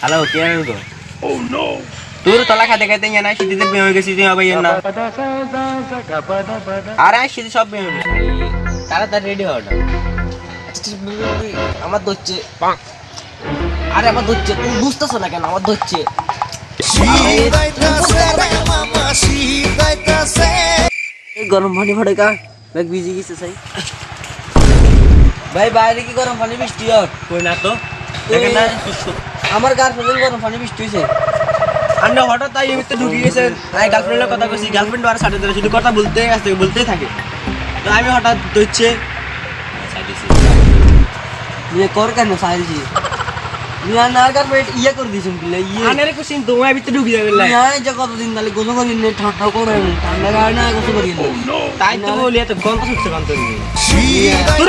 Hello কে আর গো তোর তলা খাতে খাতে না শীতিতে বেয়ে হয়ে গেছি তুই আবার না আর আয় শীতে সব বেয়ে হয়ে তাড়াতাড়ি রেডি হও না আমার ধরছে। আরে আমার ধরছে। তুমি বুঝতেছো না কেন? আমার ধরছে। গরম পানি ভরে কা ব্যাগ ভিজে গেছে সাই। ভাই বাইরে কি গরম পানি বৃষ্টি হয়? না তো? দেখেন না আমার গার্লফ্রেন্ডের গরম পানি বৃষ্টি হয়েছে। আমরা হঠাৎ তাই এমনিতে ঢুকে গেছে। তাই গার্লফ্রেন্ডের কথা কইছি গার্লফ্রেন্ড আর সাথে ধরে শুধু কথা বলতে আসতে বলতেই থাকে। তো আমি হঠাৎ ধরছে বিয়ে কর কেন সাইলছি মিয়া না গার্লফ্রেন্ড ইয়ে করে বিলে ইয়ে। আনের কুসিন তোমার ভিতরে ঢুকে যাবে মিয়া এই যে কতদিন তাহলে গোসল করি নে ঠান্ডা করে ঠান্ডা কারণে গোসল করি নে তাই তো বলি এত গন্ধ তোর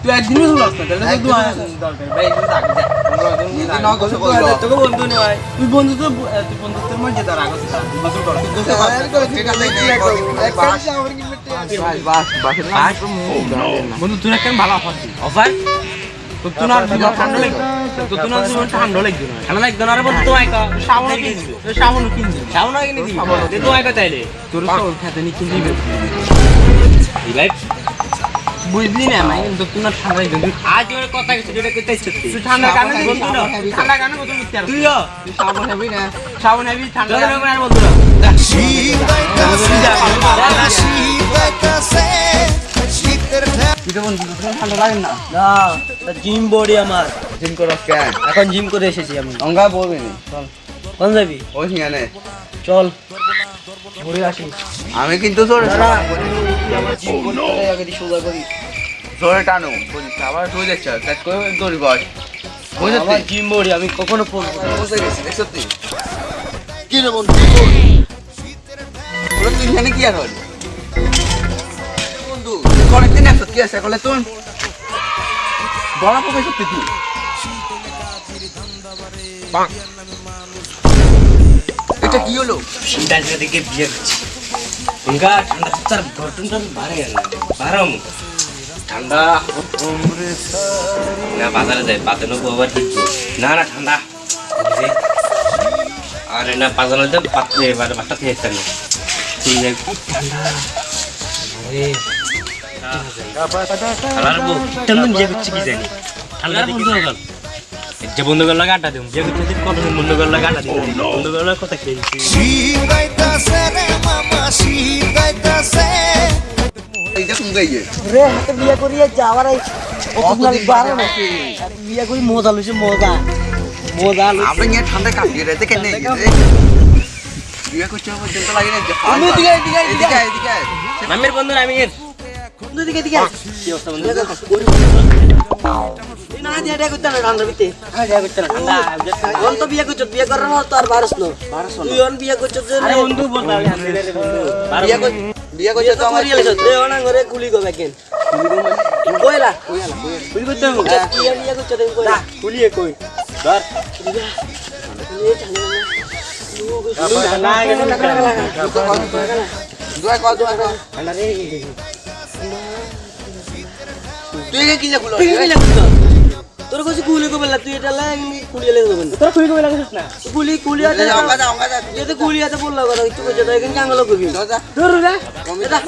তুই একদিনও না তাহলে তুই দরকার ভাই তুই থাক তুই বন্ধু তো তুই বন্ধুত্বের মধ্যে তার বন্ধু তুই একটা ভালো অফার অফার তো তুই না জীবন ঠান্ডা লাগবে তো না জীবন ঠান্ডা লাগবে না ঠান্ডা লাগবে না বন্ধু তো আইকা শাওন কিন দিবে শাওন কিন দিবে শাওন কিনে দিবি তো আইকা তাইলে তোর সব খেতে নি কিন দিবে ভাই বুঝলি না আমি কিন্তু তুই ঠান্ডা আজ ওর কথা কিছু যেটা কইতে ইচ্ছে তুই ঠান্ডা কানে বন্ধু না ঠান্ডা কানে বন্ধু মিথ্যা তুই তুই শাওন হেবি না হেবি ঠান্ডা লাগবে না বন্ধু না। বন্ধু তোমার ঠান্ডা লাগে না? না জিম বডি আমার। জিম করস কেন এখন জিম করে এসেছি আমি। অঙ্গা বলবি নি? কোন যাবি? ওই হিয়ানে চল। ঘুরে আসি আমি কিন্তু তোর জোরে টানো আবার শুয়ে যাচ্ছে কাজ করে দৌড়ি বস আমার জিম বডি আমি কখনো না। গেছি কি রে বন্ধু কি আর হলি বন্ধু কয়েকদিন আসত কি আছে কলে তুই বড় তুই এটা কি হলো বিয়ে করছি উনকা ঠান্ডা তার ঘটনটা বাড়ে গেল বারম ঠান্ডা না বাজারে যায় বাজারে নেব আবার ঠিক না না ঠান্ডা বুঝলি? আরে না বাজারে যায় পাত্রে এবার বাচ্চা থেকে একটা নেই তুই যাই খুব ঠান্ডা আরে আর বউ তেমন বিয়ে করছি কি জানি ঠান্ডা বন্ধু হয়ে গেল যে বন্ধু করল গাটা দিম যে করতে কত বন্ধু করল গাটা দিম বন্ধু করল কথা খেয়েছি এইটা কোন গাইয়ে। রে হাতে বিয়ে করিয়ে যাওয়ার বিয়ে করি মজা লইছে মজা। মজা লইছে। আমরা নিয়ে ঠান্ডা কাটিয়ে রেতে কেন বিয়ে করতে হবে চিন্তা লাগে না। মামের বন্ধু আমি দিকে দিকে কি অবস্থা বন্ধু না দিয়া দেয়া করতে না ঠান্ডা বিতে যা করতে না ঠান্ডা অন তো বিয়ে করছ বিয়ে করার মত আর বারস ন তুই অন বিয়ে করছ যে আরে বন্ধু বলতে আমি হাতে রে বন্ধু বিয়ে কর বিয়ে করতে বিয়ে তো তো আমার করিয়ে লেছ রে অনা ঘরে গুলি গো বেকেন কইলা কুলি করতে হবে বিয়ে বিয়ে করছ দেন কইলা কুলিয়ে কই ধর দোয়া কর দোয়া কর তুই কি যা গুলো তোর কাছে গো বেলা তুই এটা লাই কুলি লে গো তোর কুলি কই লাগাছিস না? গুলি কুলি আছে অঙ্গা যা অঙ্গা যা যেতে গুলি আছে বললা কথা তুই কইছ এটা কেন আঙ্গল করবি। যা। ধর রে। যা।